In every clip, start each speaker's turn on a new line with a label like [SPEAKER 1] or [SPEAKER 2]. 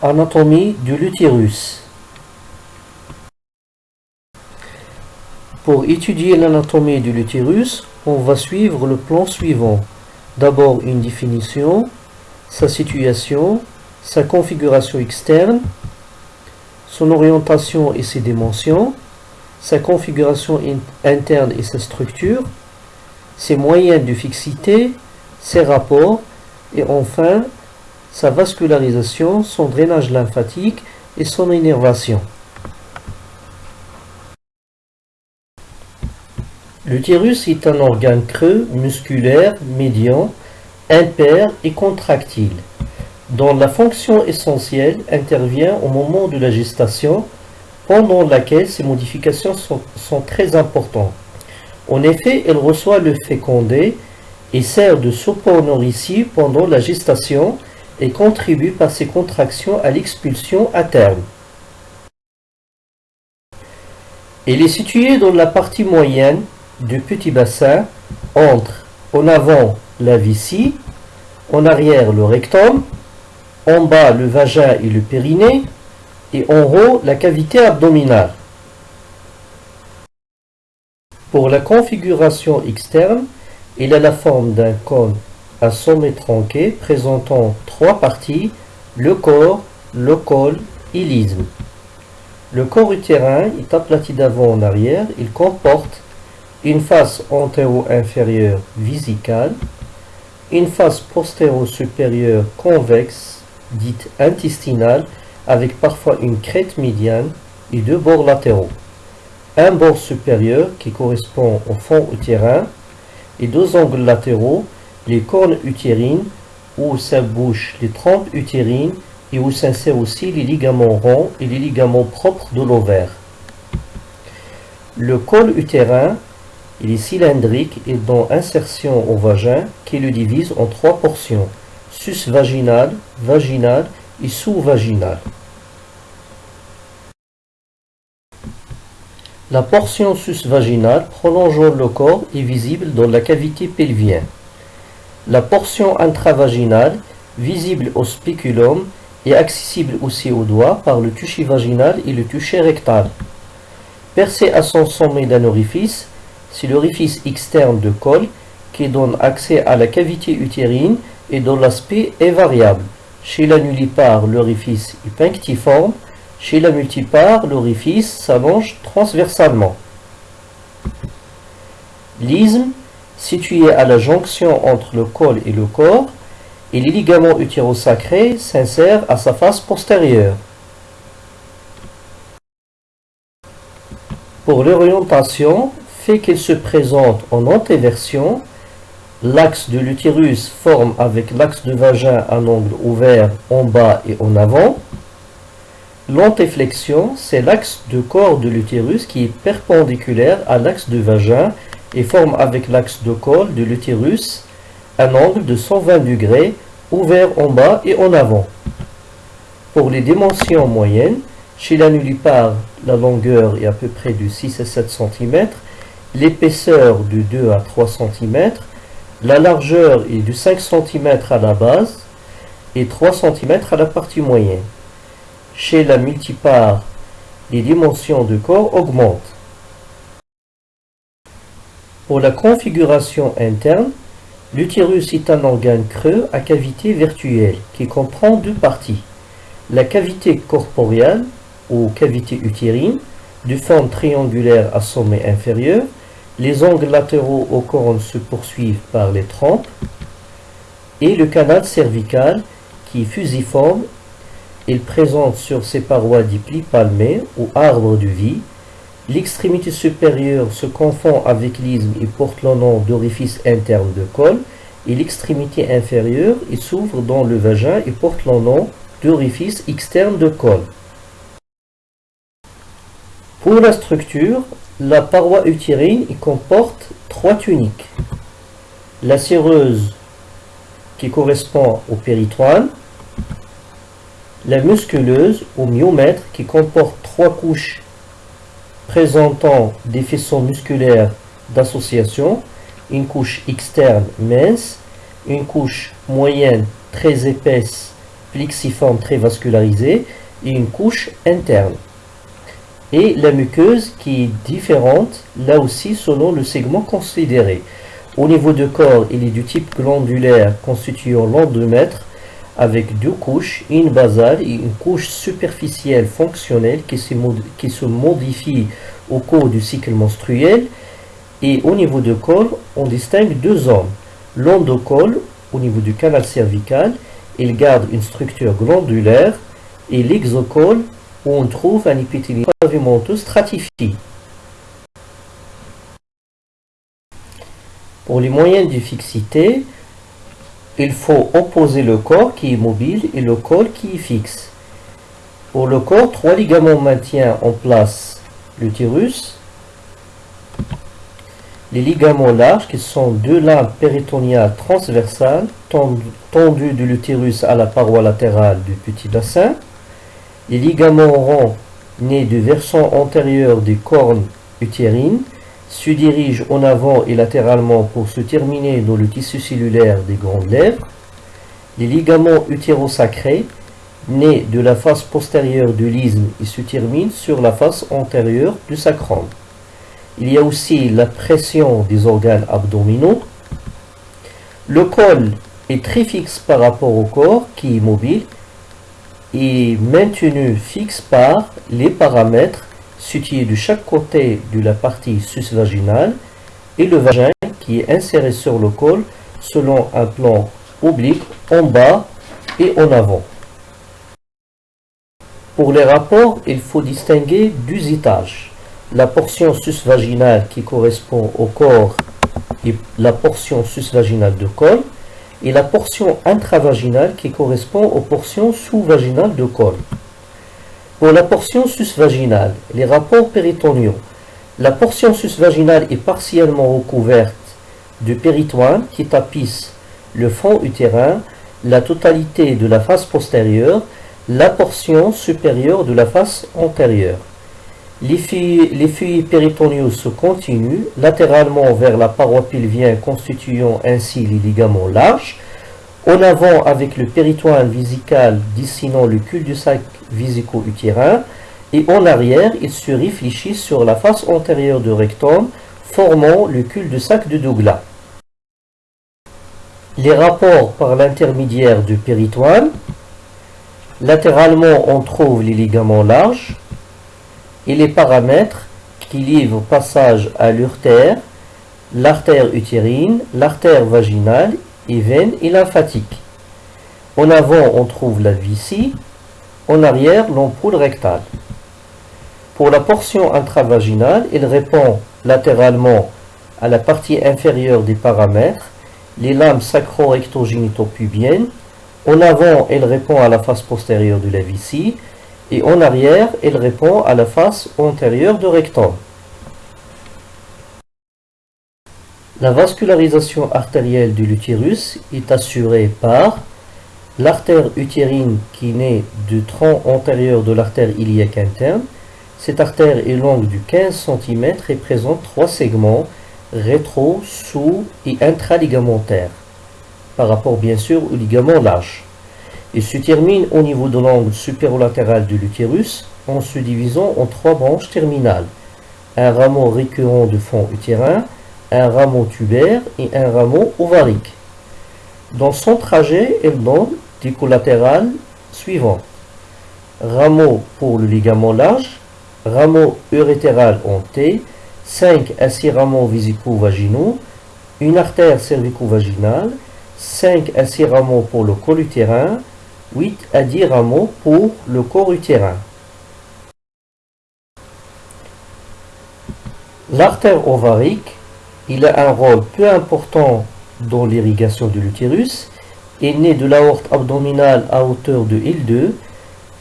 [SPEAKER 1] Anatomie de l'utérus. Pour étudier l'anatomie de l'utérus, on va suivre le plan suivant. D'abord une définition, sa situation, sa configuration externe, son orientation et ses dimensions, sa configuration interne et sa structure, ses moyens de fixité, ses rapports, et enfin sa vascularisation, son drainage lymphatique et son innervation. L'utérus est un organe creux, musculaire, médian, impair et contractile, dont la fonction essentielle intervient au moment de la gestation, pendant laquelle ces modifications sont, sont très importantes. En effet, elle reçoit le fécondé et sert de support nourricier pendant la gestation et contribue par ses contractions à l'expulsion à terme. Elle est située dans la partie moyenne du petit bassin entre en avant la vessie, en arrière le rectum, en bas le vagin et le périnée et en haut la cavité abdominale. Pour la configuration externe, il a la forme d'un cône à sommet tronqué présentant trois parties, le corps, le col et l'isthme. Le corps utérin est aplati d'avant en arrière. Il comporte une face antéro-inférieure visicale, une face postéro-supérieure convexe, dite intestinale, avec parfois une crête médiane et deux bords latéraux. Un bord supérieur qui correspond au fond utérin et deux angles latéraux, les cornes utérines, où s'abouchent les trompes utérines et où s'insèrent aussi les ligaments ronds et les ligaments propres de l'ovaire. Le col utérin, est cylindrique et dont insertion au vagin qui le divise en trois portions, sus-vaginal, vaginal et sous-vaginal. La portion sus-vaginale prolongeant le corps est visible dans la cavité pelvienne. La portion intravaginale, visible au spéculum, est accessible aussi au doigt par le toucher vaginal et le toucher rectal. Percé à son sommet d'un orifice, c'est l'orifice externe de col qui donne accès à la cavité utérine et dont l'aspect est variable. Chez la nullipare, l'orifice est punctiforme, chez la multipare, l'orifice s'allonge transversalement. L'isthme, situé à la jonction entre le col et le corps, et les ligaments utérosacrés s'insèrent à sa face postérieure. Pour l'orientation, fait qu'il se présente en antéversion, l'axe de l'utérus forme avec l'axe de vagin un angle ouvert en bas et en avant, L'antéflexion, c'est l'axe de corps de l'utérus qui est perpendiculaire à l'axe du vagin et forme avec l'axe de col de l'utérus un angle de 120 degrés ouvert en bas et en avant. Pour les dimensions moyennes, chez la nullipare, la longueur est à peu près de 6 à 7 cm, l'épaisseur de 2 à 3 cm, la largeur est de 5 cm à la base et 3 cm à la partie moyenne. Chez la multipare, les dimensions du corps augmentent. Pour la configuration interne, l'utérus est un organe creux à cavité virtuelle qui comprend deux parties. La cavité corporeale ou cavité utérine, de forme triangulaire à sommet inférieur, les angles latéraux aux cornes se poursuivent par les trompes, et le canal cervical qui est fusiforme il présente sur ses parois des plis palmés ou arbres de vie. L'extrémité supérieure se confond avec l'isthme et porte le nom d'orifice interne de col. Et l'extrémité inférieure s'ouvre dans le vagin et porte le nom d'orifice externe de col. Pour la structure, la paroi utérine comporte trois tuniques. La séreuse qui correspond au péritoine, la musculeuse ou myomètre qui comporte trois couches présentant des faisceaux musculaires d'association, une couche externe mince, une couche moyenne très épaisse plexiforme très vascularisée et une couche interne. Et la muqueuse qui est différente, là aussi selon le segment considéré. Au niveau du corps, il est du type glandulaire constituant l'endomètre avec deux couches, une basale et une couche superficielle fonctionnelle qui se, modifie au cours du cycle menstruel. Et au niveau du col, on distingue deux zones. L'endocole, au niveau du canal cervical, il garde une structure glandulaire et l'exocole, où on trouve un épithélium pavimenteux stratifié. Pour les moyens de fixité, il faut opposer le corps qui est mobile et le col qui est fixe. Pour le corps, trois ligaments maintiennent en place l'utérus. Les ligaments larges, qui sont deux lames péritoniales transversales, tendues de l'utérus à la paroi latérale du petit bassin. Les ligaments ronds, nés du versant antérieur des cornes utérines, se dirige en avant et latéralement pour se terminer dans le tissu cellulaire des grandes lèvres. Les ligaments utérosacrés, nés de la face postérieure du l'isthme et se terminent sur la face antérieure du sacrum. Il y a aussi la pression des organes abdominaux. Le col est très fixe par rapport au corps qui est mobile et maintenu fixe par les paramètres situé de chaque côté de la partie sus-vaginale et le vagin qui est inséré sur le col selon un plan oblique en bas et en avant. Pour les rapports, il faut distinguer deux étages. La portion sus-vaginale qui correspond au corps et la portion sus-vaginale de col et la portion intravaginale qui correspond aux portions sous-vaginales de col. Pour la portion sus-vaginale, les rapports péritoniaux. La portion sus-vaginale est partiellement recouverte de péritoine qui tapisse le fond utérin, la totalité de la face postérieure, la portion supérieure de la face antérieure. Les feuilles, péritoniaux se continuent latéralement vers la paroi pelvienne constituant ainsi les ligaments larges, en avant avec le péritoine visical dessinant le cul-de-sac visico-utérin et en arrière, il se réfléchit sur la face antérieure du rectum, formant le cul-de-sac de Douglas. Les rapports par l'intermédiaire du péritoine. Latéralement, on trouve les ligaments larges et les paramètres qui livrent passage à l'urtère, l'artère utérine, l'artère vaginale et veine et lymphatique. En avant, on trouve la vessie, en arrière, l'ampoule rectale. Pour la portion intravaginale, il répond latéralement à la partie inférieure des paramètres, les lames sacro-rectogénito-pubiennes. En avant, elle répond à la face postérieure de la et en arrière, elle répond à la face antérieure du rectum. La vascularisation artérielle de l'utérus est assurée par l'artère utérine qui naît du tronc antérieur de l'artère iliaque interne. Cette artère est longue de 15 cm et présente trois segments rétro, sous et intraligamentaires par rapport bien sûr au ligament large. Il se termine au niveau de l'angle supérolatéral de l'utérus en se divisant en trois branches terminales. Un rameau récurrent de fond utérin, un rameau tubaire et un rameau ovarique. Dans son trajet, elle donne des collatérales suivants. Rameau pour le ligament large, rameau urétéral en T, 5 à 6 rameaux vésico-vaginaux, une artère cervico-vaginale, 5 à 6 rameaux pour le col utérin, 8 à 10 rameaux pour le corps utérin. L'artère ovarique il a un rôle peu important dans l'irrigation de l'utérus, est né de l'aorte abdominale à hauteur de L2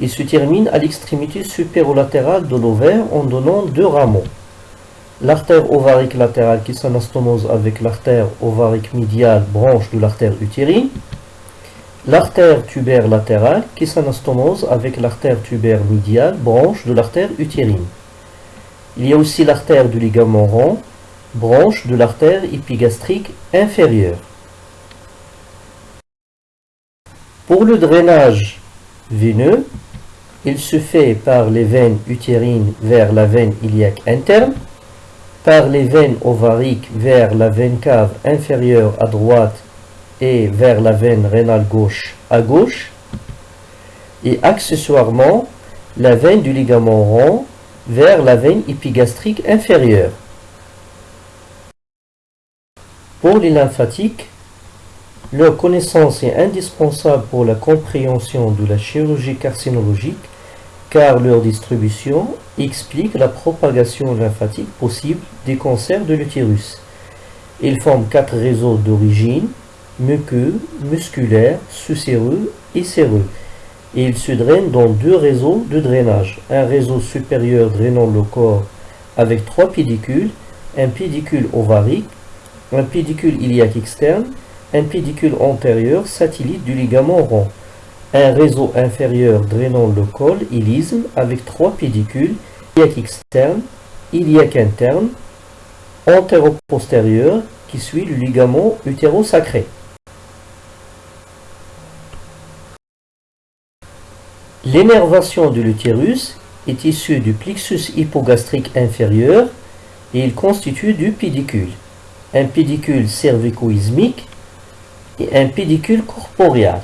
[SPEAKER 1] et se termine à l'extrémité supérolatérale de l'ovaire en donnant deux rameaux. L'artère ovarique latérale qui s'anastomose avec l'artère ovarique médiale branche de l'artère utérine. L'artère tubaire latérale qui s'anastomose avec l'artère tubaire médiale branche de l'artère utérine. Il y a aussi l'artère du ligament rond branche de l'artère épigastrique inférieure. Pour le drainage veineux, il se fait par les veines utérines vers la veine iliaque interne, par les veines ovariques vers la veine cave inférieure à droite et vers la veine rénale gauche à gauche, et accessoirement la veine du ligament rond vers la veine épigastrique inférieure. Pour les lymphatiques, leur connaissance est indispensable pour la compréhension de la chirurgie carcinologique car leur distribution explique la propagation lymphatique possible des cancers de l'utérus. Ils forment quatre réseaux d'origine, muqueux, musculaire, sucéreux et séreux. Et ils se drainent dans deux réseaux de drainage. Un réseau supérieur drainant le corps avec trois pédicules, un pédicule ovarique, un pédicule iliaque externe, un pédicule antérieur satellite du ligament rond un réseau inférieur drainant le col, ilisme, avec trois pédicules, iliaque externe, iliaque interne, antéro-postérieur, qui suit le ligament utérosacré. L'énervation de l'utérus est issue du plexus hypogastrique inférieur et il constitue deux pédicules, un pédicule cervico-ismique un pédicule corporeal.